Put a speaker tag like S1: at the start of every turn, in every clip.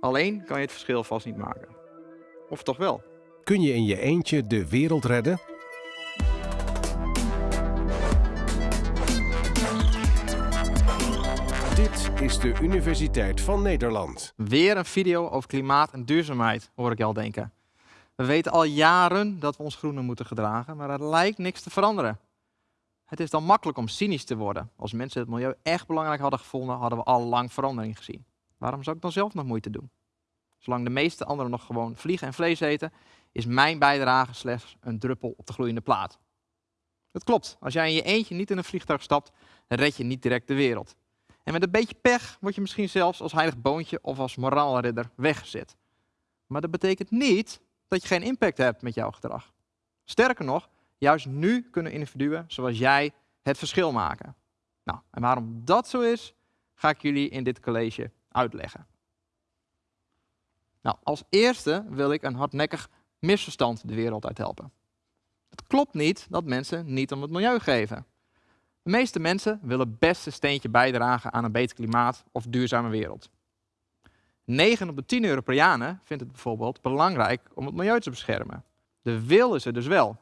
S1: Alleen kan je het verschil vast niet maken. Of toch wel?
S2: Kun je in je eentje de wereld redden? Dit is de Universiteit van Nederland.
S1: Weer een video over klimaat en duurzaamheid, hoor ik je al denken. We weten al jaren dat we ons groener moeten gedragen, maar er lijkt niks te veranderen. Het is dan makkelijk om cynisch te worden. Als mensen het milieu echt belangrijk hadden gevonden, hadden we al lang verandering gezien. Waarom zou ik dan zelf nog moeite doen? Zolang de meeste anderen nog gewoon vliegen en vlees eten, is mijn bijdrage slechts een druppel op de gloeiende plaat. Het klopt, als jij in je eentje niet in een vliegtuig stapt, red je niet direct de wereld. En met een beetje pech word je misschien zelfs als heilig boontje of als moraalridder weggezet. Maar dat betekent niet dat je geen impact hebt met jouw gedrag. Sterker nog, juist nu kunnen individuen zoals jij het verschil maken. Nou, en waarom dat zo is, ga ik jullie in dit college uitleggen. Nou, als eerste wil ik een hardnekkig misverstand de wereld uit helpen. Het klopt niet dat mensen niet om het milieu geven. De meeste mensen willen best een steentje bijdragen aan een beter klimaat of duurzame wereld. 9 op de 10 Europeanen vindt het bijvoorbeeld belangrijk om het milieu te beschermen. De wil is er dus wel.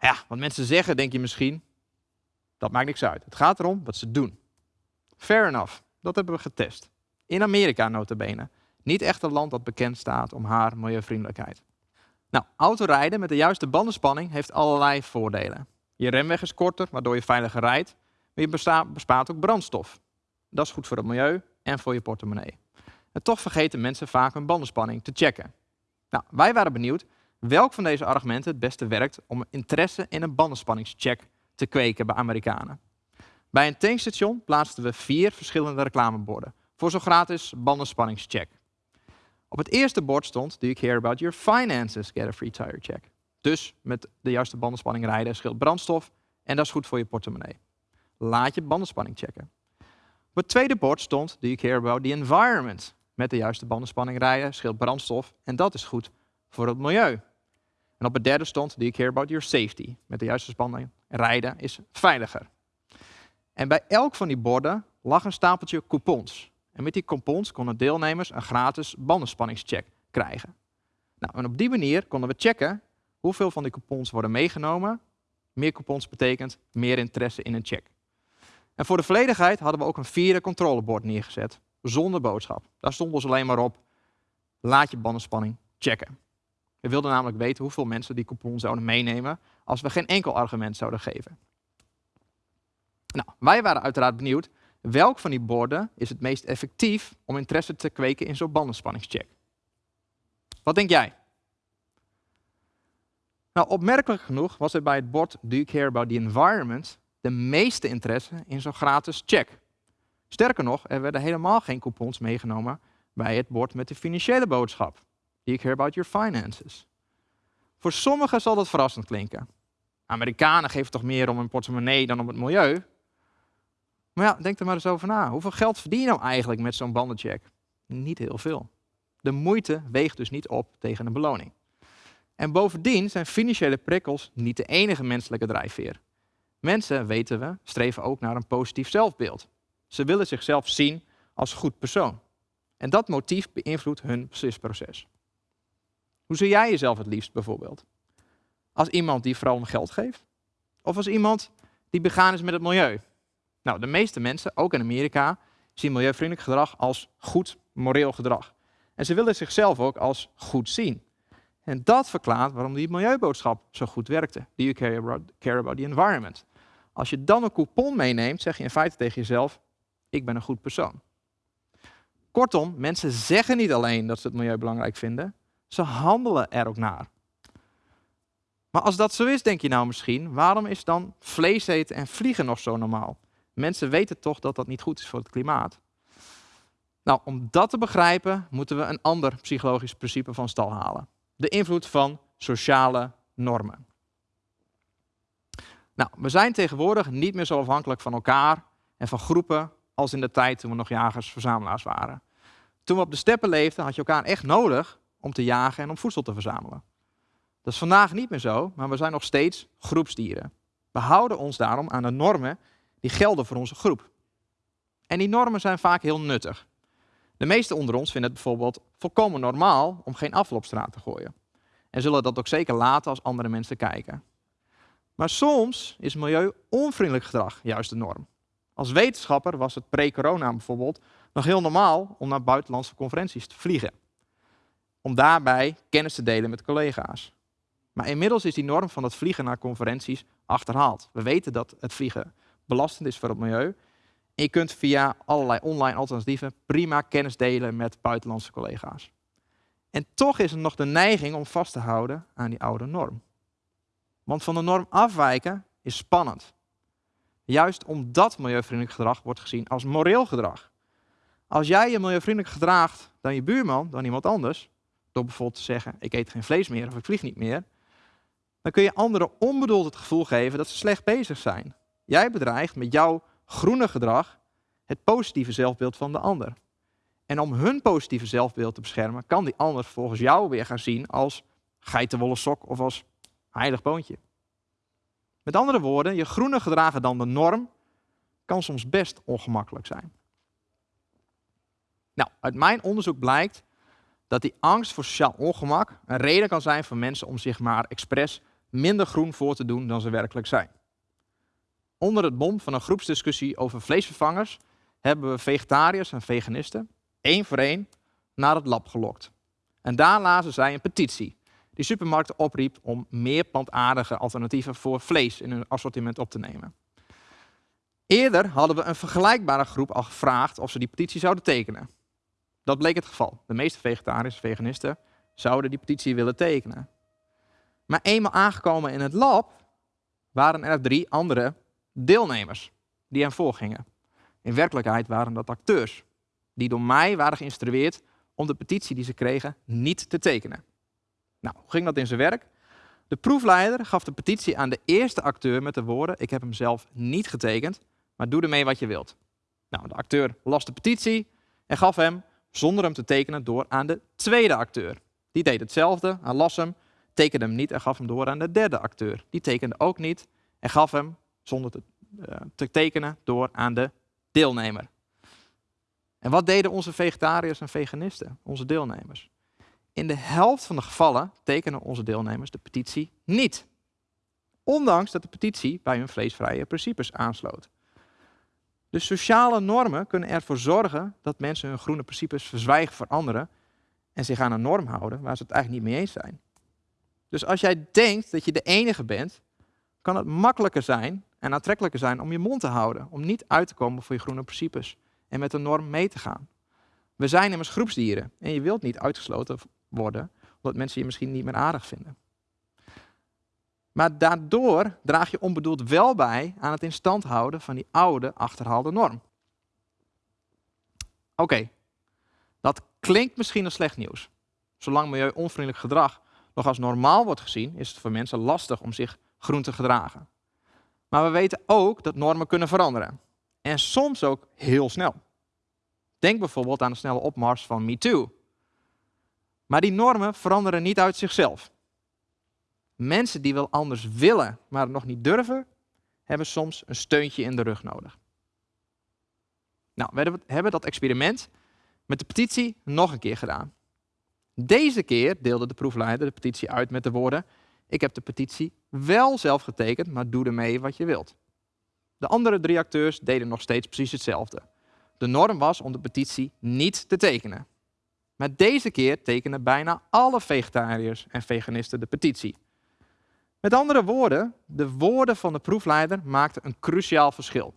S1: Ja, wat mensen zeggen, denk je misschien, dat maakt niks uit. Het gaat erom wat ze doen. Fair enough, dat hebben we getest. In Amerika notabene. Niet echt een land dat bekend staat om haar milieuvriendelijkheid. Nou, autorijden met de juiste bandenspanning heeft allerlei voordelen. Je remweg is korter, waardoor je veiliger rijdt, maar je bespaart ook brandstof. Dat is goed voor het milieu en voor je portemonnee. En toch vergeten mensen vaak hun bandenspanning te checken. Nou, wij waren benieuwd welk van deze argumenten het beste werkt om interesse in een bandenspanningscheck te kweken bij Amerikanen. Bij een tankstation plaatsten we vier verschillende reclameborden voor zo'n gratis bandenspanningscheck. Op het eerste bord stond, do you care about your finances, get a free tire check. Dus met de juiste bandenspanning rijden scheelt brandstof en dat is goed voor je portemonnee. Laat je bandenspanning checken. Op het tweede bord stond, do you care about the environment. Met de juiste bandenspanning rijden scheelt brandstof en dat is goed voor het milieu. En op het derde stond, do you care about your safety. Met de juiste spanning rijden is veiliger. En bij elk van die borden lag een stapeltje coupons. En met die coupons konden deelnemers een gratis bandenspanningscheck krijgen. Nou, en op die manier konden we checken hoeveel van die coupons worden meegenomen. Meer coupons betekent meer interesse in een check. En voor de volledigheid hadden we ook een vierde controlebord neergezet, zonder boodschap. Daar stond dus alleen maar op, laat je bandenspanning checken. We wilden namelijk weten hoeveel mensen die coupon zouden meenemen als we geen enkel argument zouden geven. Nou, wij waren uiteraard benieuwd welk van die borden is het meest effectief om interesse te kweken in zo'n bandenspanningscheck. Wat denk jij? Nou, opmerkelijk genoeg was er bij het bord Do you care about the environment de meeste interesse in zo'n gratis check. Sterker nog, er werden helemaal geen coupons meegenomen bij het bord met de financiële boodschap. Do you care about your finances? Voor sommigen zal dat verrassend klinken. Amerikanen geven toch meer om hun portemonnee dan om het milieu? Maar ja, denk er maar eens over na. Hoeveel geld verdien je nou eigenlijk met zo'n bandencheck? Niet heel veel. De moeite weegt dus niet op tegen een beloning. En bovendien zijn financiële prikkels niet de enige menselijke drijfveer. Mensen, weten we, streven ook naar een positief zelfbeeld. Ze willen zichzelf zien als goed persoon. En dat motief beïnvloedt hun beslisproces. Hoe zie jij jezelf het liefst bijvoorbeeld? Als iemand die vooral om geld geeft? Of als iemand die begaan is met het milieu? Nou, de meeste mensen, ook in Amerika, zien milieuvriendelijk gedrag als goed moreel gedrag. En ze willen zichzelf ook als goed zien. En dat verklaart waarom die milieuboodschap zo goed werkte. Do you care about, care about the environment? Als je dan een coupon meeneemt, zeg je in feite tegen jezelf, ik ben een goed persoon. Kortom, mensen zeggen niet alleen dat ze het milieu belangrijk vinden, ze handelen er ook naar. Maar als dat zo is, denk je nou misschien, waarom is dan vlees eten en vliegen nog zo normaal? Mensen weten toch dat dat niet goed is voor het klimaat. Nou, om dat te begrijpen, moeten we een ander psychologisch principe van stal halen. De invloed van sociale normen. Nou, we zijn tegenwoordig niet meer zo afhankelijk van elkaar en van groepen als in de tijd toen we nog jagers-verzamelaars waren. Toen we op de steppen leefden, had je elkaar echt nodig om te jagen en om voedsel te verzamelen. Dat is vandaag niet meer zo, maar we zijn nog steeds groepsdieren. We houden ons daarom aan de normen die gelden voor onze groep. En die normen zijn vaak heel nuttig. De meesten onder ons vinden het bijvoorbeeld volkomen normaal om geen afval op straat te gooien. En zullen dat ook zeker laten als andere mensen kijken. Maar soms is milieu-onvriendelijk gedrag juist de norm. Als wetenschapper was het pre-corona bijvoorbeeld nog heel normaal om naar buitenlandse conferenties te vliegen. Om daarbij kennis te delen met collega's. Maar inmiddels is die norm van het vliegen naar conferenties achterhaald. We weten dat het vliegen belastend is voor het milieu. En je kunt via allerlei online alternatieven prima kennis delen met buitenlandse collega's. En toch is er nog de neiging om vast te houden aan die oude norm. Want van de norm afwijken is spannend. Juist omdat milieuvriendelijk gedrag wordt gezien als moreel gedrag. Als jij je milieuvriendelijk gedraagt dan je buurman, dan iemand anders, door bijvoorbeeld te zeggen ik eet geen vlees meer of ik vlieg niet meer, dan kun je anderen onbedoeld het gevoel geven dat ze slecht bezig zijn. Jij bedreigt met jouw groene gedrag het positieve zelfbeeld van de ander. En om hun positieve zelfbeeld te beschermen, kan die ander volgens jou weer gaan zien als geitenwolle sok of als heilig boontje. Met andere woorden, je groene gedragen dan de norm kan soms best ongemakkelijk zijn. Nou, uit mijn onderzoek blijkt dat die angst voor sociaal ongemak een reden kan zijn voor mensen om zich maar expres minder groen voor te doen dan ze werkelijk zijn. Onder het mom van een groepsdiscussie over vleesvervangers hebben we vegetariërs en veganisten één voor één naar het lab gelokt. En daar lazen zij een petitie die supermarkten opriep om meer plantaardige alternatieven voor vlees in hun assortiment op te nemen. Eerder hadden we een vergelijkbare groep al gevraagd of ze die petitie zouden tekenen. Dat bleek het geval. De meeste vegetariërs en veganisten zouden die petitie willen tekenen. Maar eenmaal aangekomen in het lab waren er drie andere deelnemers die hen voorgingen. In werkelijkheid waren dat acteurs die door mij waren geïnstrueerd om de petitie die ze kregen niet te tekenen. Nou, hoe ging dat in zijn werk? De proefleider gaf de petitie aan de eerste acteur met de woorden: Ik heb hem zelf niet getekend, maar doe ermee wat je wilt. Nou, de acteur las de petitie en gaf hem, zonder hem te tekenen, door aan de tweede acteur. Die deed hetzelfde, hij las hem, tekende hem niet en gaf hem door aan de derde acteur. Die tekende ook niet en gaf hem, zonder te, uh, te tekenen, door aan de deelnemer. En wat deden onze vegetariërs en veganisten, onze deelnemers? In de helft van de gevallen tekenen onze deelnemers de petitie niet. Ondanks dat de petitie bij hun vleesvrije principes aansloot. De sociale normen kunnen ervoor zorgen dat mensen hun groene principes verzwijgen voor anderen en zich aan een norm houden waar ze het eigenlijk niet mee eens zijn. Dus als jij denkt dat je de enige bent, kan het makkelijker zijn en aantrekkelijker zijn om je mond te houden, om niet uit te komen voor je groene principes en met de norm mee te gaan. We zijn immers groepsdieren en je wilt niet uitgesloten worden omdat mensen je misschien niet meer aardig vinden. Maar daardoor draag je onbedoeld wel bij aan het in stand houden van die oude achterhaalde norm. Oké, dat klinkt misschien als slecht nieuws. Zolang milieu-onvriendelijk gedrag nog als normaal wordt gezien, is het voor mensen lastig om zich groen te gedragen. Maar we weten ook dat normen kunnen veranderen. En soms ook heel snel. Denk bijvoorbeeld aan de snelle opmars van MeToo. Maar die normen veranderen niet uit zichzelf. Mensen die wel anders willen, maar nog niet durven, hebben soms een steuntje in de rug nodig. Nou, we hebben dat experiment met de petitie nog een keer gedaan. Deze keer deelde de proefleider de petitie uit met de woorden: Ik heb de petitie wel zelf getekend, maar doe ermee wat je wilt. De andere drie acteurs deden nog steeds precies hetzelfde. De norm was om de petitie niet te tekenen. Maar deze keer tekenen bijna alle vegetariërs en veganisten de petitie. Met andere woorden, de woorden van de proefleider maakten een cruciaal verschil.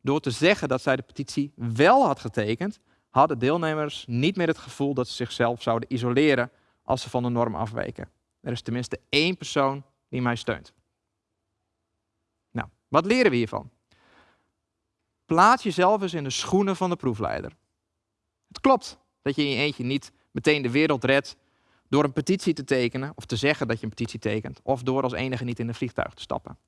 S1: Door te zeggen dat zij de petitie wel had getekend, hadden deelnemers niet meer het gevoel dat ze zichzelf zouden isoleren als ze van de norm afweken. Er is tenminste één persoon die mij steunt. Nou, wat leren we hiervan? Plaats jezelf eens in de schoenen van de proefleider. Het klopt dat je in je eentje niet meteen de wereld redt door een petitie te tekenen of te zeggen dat je een petitie tekent of door als enige niet in een vliegtuig te stappen.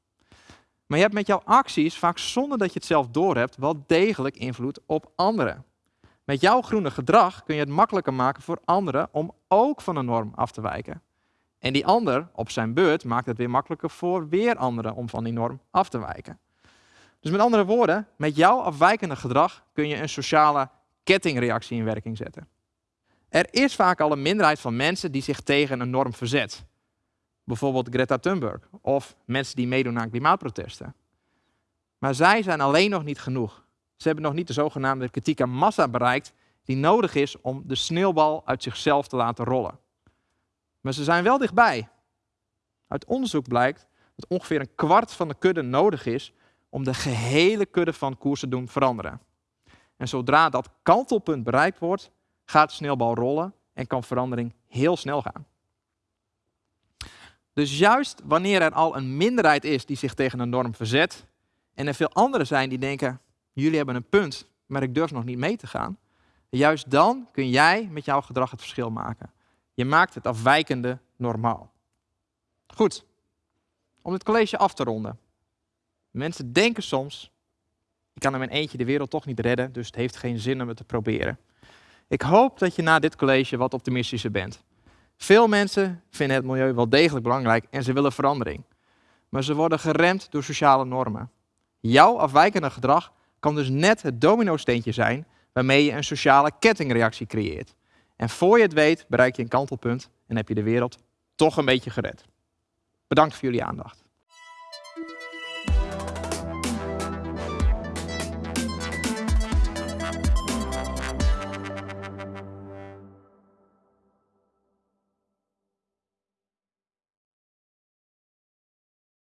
S1: Maar je hebt met jouw acties, vaak zonder dat je het zelf doorhebt, wel degelijk invloed op anderen. Met jouw groene gedrag kun je het makkelijker maken voor anderen om ook van een norm af te wijken. En die ander op zijn beurt maakt het weer makkelijker voor weer anderen om van die norm af te wijken. Dus met andere woorden, met jouw afwijkende gedrag kun je een sociale kettingreactie in werking zetten. Er is vaak al een minderheid van mensen die zich tegen een norm verzet. Bijvoorbeeld Greta Thunberg of mensen die meedoen aan klimaatprotesten. Maar zij zijn alleen nog niet genoeg. Ze hebben nog niet de zogenaamde kritieke massa bereikt die nodig is om de sneeuwbal uit zichzelf te laten rollen. Maar ze zijn wel dichtbij. Uit onderzoek blijkt dat ongeveer een kwart van de kudde nodig is om de gehele kudde van koers te doen veranderen. En zodra dat kantelpunt bereikt wordt, gaat de sneeuwbal rollen en kan verandering heel snel gaan. Dus juist wanneer er al een minderheid is die zich tegen een norm verzet, en er veel anderen zijn die denken, jullie hebben een punt, maar ik durf nog niet mee te gaan, juist dan kun jij met jouw gedrag het verschil maken. Je maakt het afwijkende normaal. Goed, om dit college af te ronden. Mensen denken soms, ik kan in mijn eentje de wereld toch niet redden, dus het heeft geen zin om het te proberen. Ik hoop dat je na dit college wat optimistischer bent. Veel mensen vinden het milieu wel degelijk belangrijk en ze willen verandering. Maar ze worden geremd door sociale normen. Jouw afwijkende gedrag kan dus net het domino-steentje zijn waarmee je een sociale kettingreactie creëert. En voor je het weet bereik je een kantelpunt en heb je de wereld toch een beetje gered. Bedankt voor jullie aandacht.